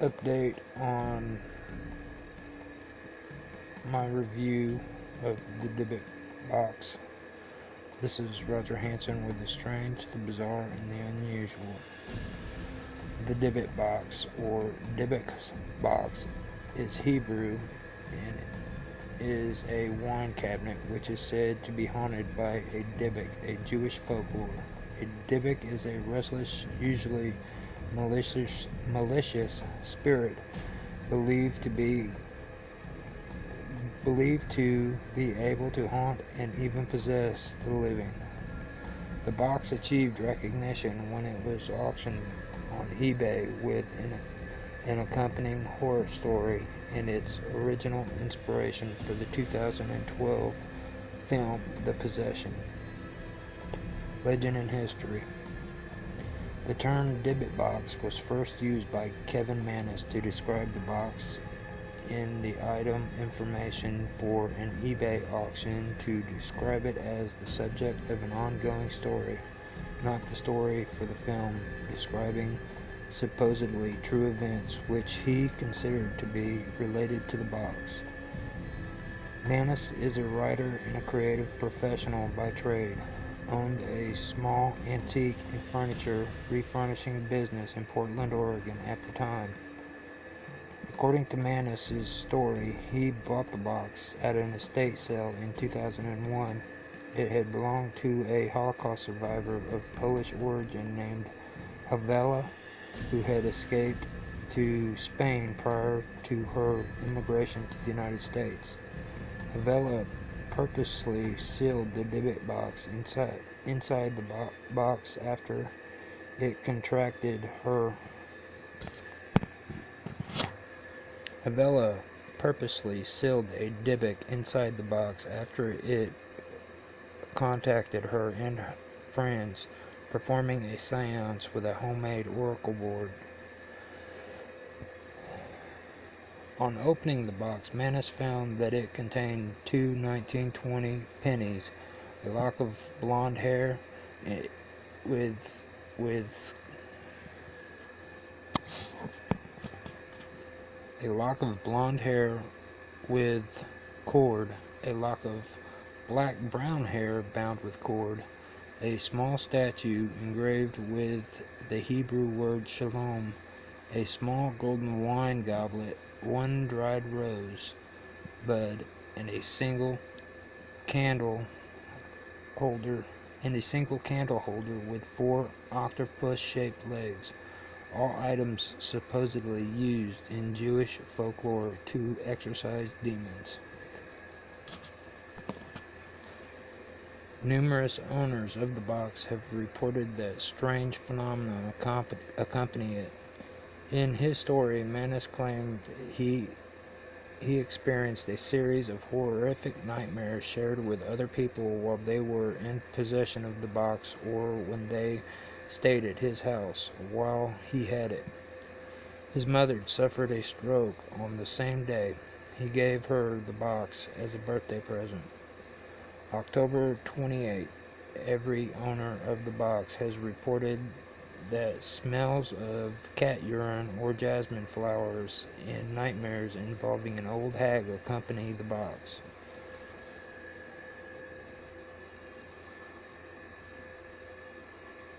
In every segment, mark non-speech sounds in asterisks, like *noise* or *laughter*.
update on my review of the Dybbuk box. This is Roger Hanson with the strange, the bizarre, and the unusual. The Dybbuk box, or Dybbuk box, is Hebrew and is a wine cabinet which is said to be haunted by a Dybbuk, a Jewish folklore. A Dybbuk is a restless, usually malicious, malicious spirit believed to be believed to be able to haunt and even possess the living. The box achieved recognition when it was auctioned on eBay with an, an accompanying horror story and its original inspiration for the 2012 film The Possession. Legend and History The term Dybbuk box was first used by Kevin Mannis to describe the box in the item information for an eBay auction to describe it as the subject of an ongoing story, not the story for the film describing supposedly true events which he considered to be related to the box. Mannis is a writer and a creative professional by trade. Owned a small antique and furniture refurnishing business in Portland, Oregon at the time. According to Mannis's story, he bought the box at an estate sale in 2001. It had belonged to a Holocaust survivor of Polish origin named Havela who had escaped to Spain prior to her immigration to the United States. Havela purposely sealed the Dybbuk box inside, inside the bo box after it contracted her. Havela purposely sealed a Dybbuk inside the box after it contacted her and her friends performing a seance with a homemade oracle board. On opening the box, Mannis found that it contained two 1920 pennies, a lock of blonde hair eh, with with a lock of blonde hair with cord, a lock of black brown hair bound with cord, a small statue engraved with the Hebrew word shalom, a small golden wine goblet, one dried rose bud, and a single candle holder and a single candle holder with four octopus-shaped legs, all items supposedly used in Jewish folklore to exorcise demons. Numerous owners of the box have reported that strange phenomena accompany it. In his story, Mannis claimed he he experienced a series of horrific nightmares shared with other people while they were in possession of the box or when they stayed at his house while he had it. His mother suffered a stroke on the same day. He gave her the box as a birthday present. October 28. Every owner of the box has reported that smells of cat urine or jasmine flowers and nightmares involving an old hag accompany the box.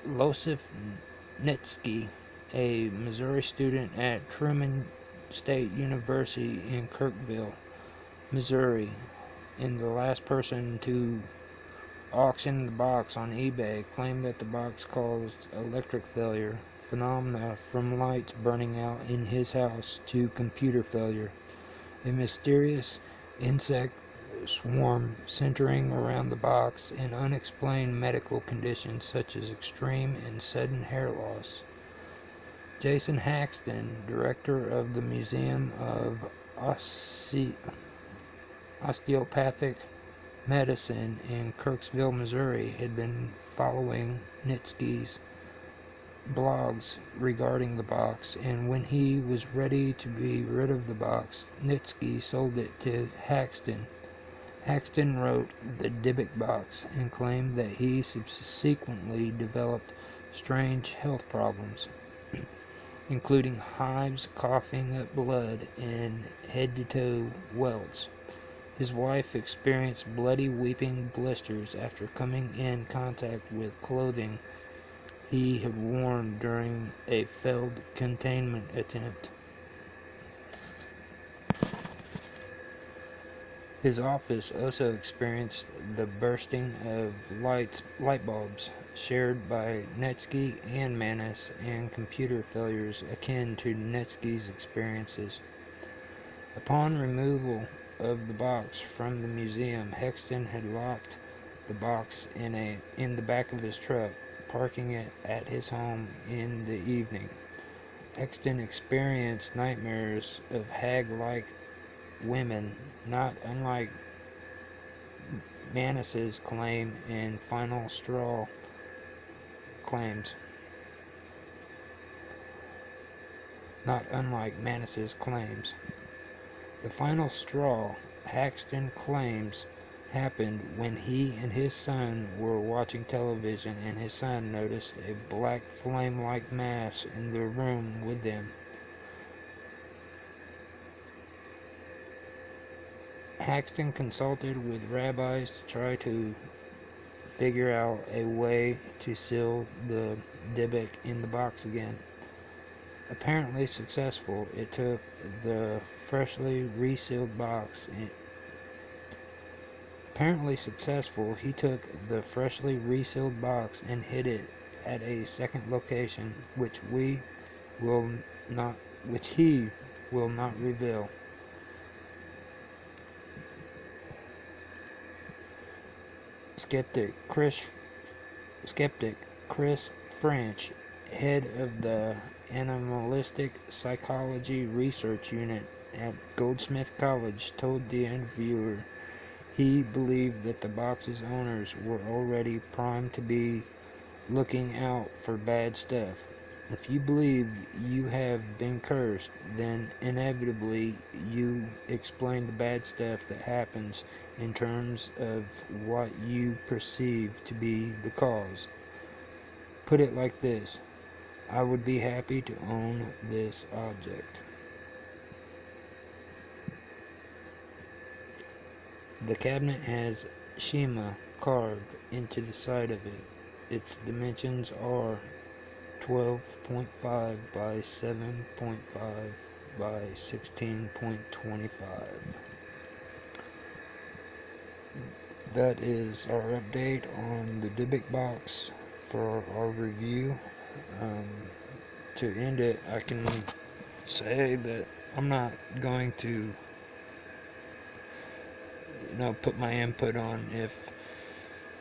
Losif Neitzke, a Missouri student at Truman State University in Kirksville, Missouri, and the last person to auction the box on eBay claimed that the box caused electric failure phenomena from lights burning out in his house to computer failure. A mysterious insect swarm centering around the box and unexplained medical conditions such as extreme and sudden hair loss. Jason Haxton, director of the Museum of Osce osteopathic medicine in Kirksville, Missouri, had been following Neitzke's blogs regarding the box, and when he was ready to be rid of the box, Neitzke sold it to Haxton. Haxton wrote the Dybbuk box and claimed that he subsequently developed strange health problems. *clears throat* including hives, coughing up blood, and head to toe welts. His wife experienced bloody weeping blisters after coming in contact with clothing he had worn during a failed containment attempt. His office also experienced the bursting of lights, light bulbs shared by Neitzke and Mannis and computer failures akin to Neitzke's experiences. Upon removal of the box from the museum, Haxton had locked the box in a in the back of his truck, parking it at his home in the evening. Haxton experienced nightmares of hag-like women, not unlike Mannis's claim in Final Straw claims. Not unlike Mannis's claims. The final straw, Haxton claims, happened when he and his son were watching television and his son noticed a black flame-like mass in the room with them. Haxton consulted with rabbis to try to figure out a way to seal the Dybbuk in the box again. Apparently successful, it took the freshly resealed box apparently successful, he took the freshly resealed box and hid it at a second location which we will not which he will not reveal. Skeptic Chris skeptic Chris French, head of the Anomalistic Psychology Research Unit at Goldsmith College, told the interviewer he believed that the box's owners were already primed to be looking out for bad stuff. If you believe you have been cursed, then inevitably you explain the bad stuff that happens in terms of what you perceive to be the cause. Put it like this I would be happy to own this object. The cabinet has "Shema" carved into the side of it. Its dimensions are 12.5 by 7.5 by 16.25. That is our update on the Dybbuk box for our review. Um, to end it, I can say that I'm not going to know put my input on if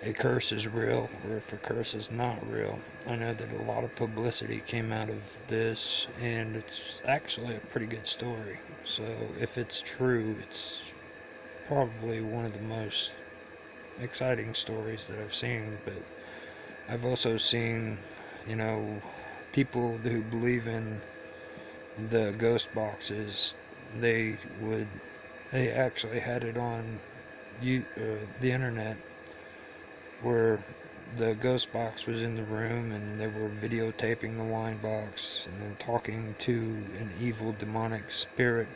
a curse is real or if a curse is not real. I know that a lot of publicity came out of this, and it's actually a pretty good story. So if it's true, it's probably one of the most exciting stories that I've seen. But I've also seen, you know, people who believe in the ghost boxes. They would, they actually had it on you, uh, the internet where the ghost box was in the room and they were videotaping the wine box and then talking to an evil demonic spirit.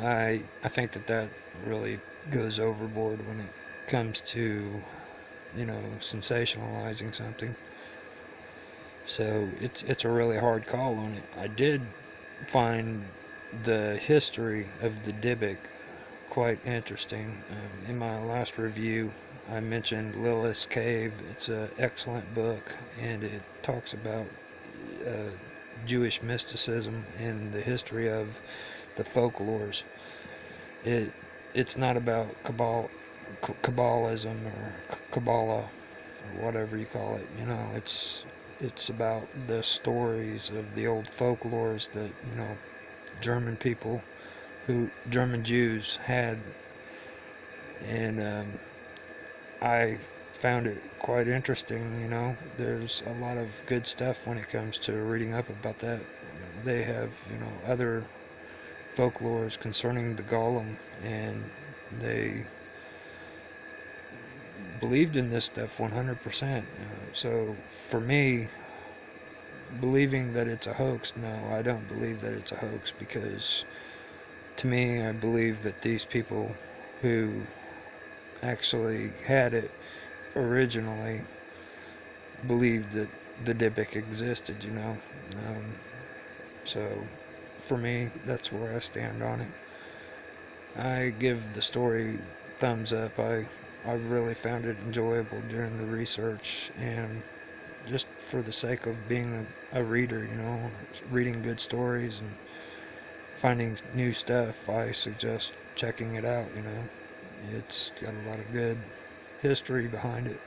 I I think that that really goes overboard when it comes to you know sensationalizing something. So it's it's a really hard call on it. I did find the history of the Dybbuk quite interesting. Um, in my last review, I mentioned Lilith's Cave. It's an excellent book, and it talks about uh, Jewish mysticism and the history of the folklores. It it's not about Kabbalah, Kabbalism or Kabbalah or whatever you call it. You know, it's it's about the stories of the old folklores that you know German people who German Jews had, and um, I found it quite interesting. You know, there's a lot of good stuff when it comes to reading up about that. They have you know other folklores concerning the golem, and they believed in this stuff 100%. Uh, so for me, believing that it's a hoax, no, I don't believe that it's a hoax because to me, I believe that these people who actually had it originally believed that the Dybbuk existed, you know. Um, so, for me, that's where I stand on it. I give the story thumbs up. I I really found it enjoyable during the research and just for the sake of being a, a reader, you know, reading good stories and finding new stuff, I suggest checking it out, you know. It's got a lot of good history behind it.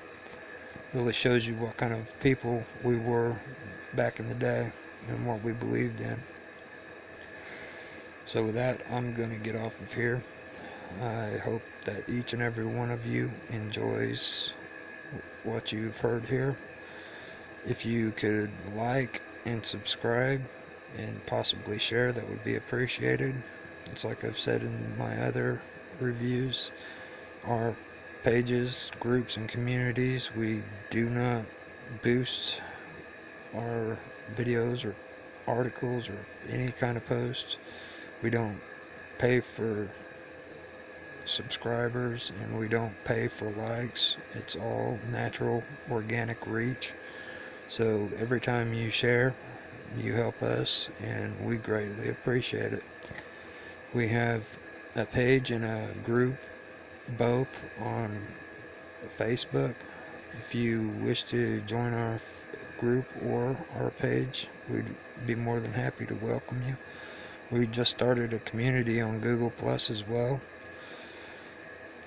Really shows you what kind of people we were back in the day and what we believed in. So with that, I'm going to get off of here. I hope that each and every one of you enjoys what you've heard here. If you could like and subscribe and possibly share, that would be appreciated. It's like I've said in my other reviews, our pages, groups, and communities, we do not boost our videos or articles or any kind of posts. We don't pay for subscribers and we don't pay for likes. It's all natural, organic reach. So every time you share, you help us and we greatly appreciate it. We have a page and a group both on Facebook. If you wish to join our group or our page, we'd be more than happy to welcome you. We just started a community on Google Plus as well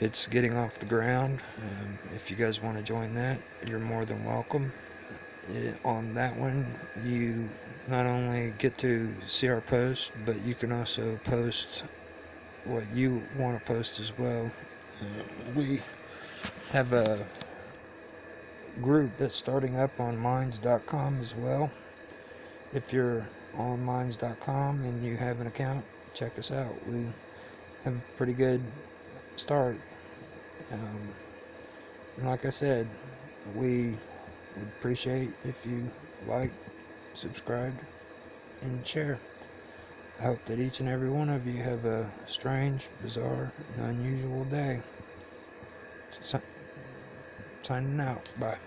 it's getting off the ground. Um, if you guys want to join that, you're more than welcome. It, on that one, you not only get to see our posts, but you can also post what you want to post as well. Uh, we have a group that's starting up on minds.com as well. If you're on minds.com and you have an account, check us out. We have a pretty good start. Um, like I said, we would appreciate if you like, subscribe, and share. I hope that each and every one of you have a strange, bizarre, and unusual day. Signing out. Bye.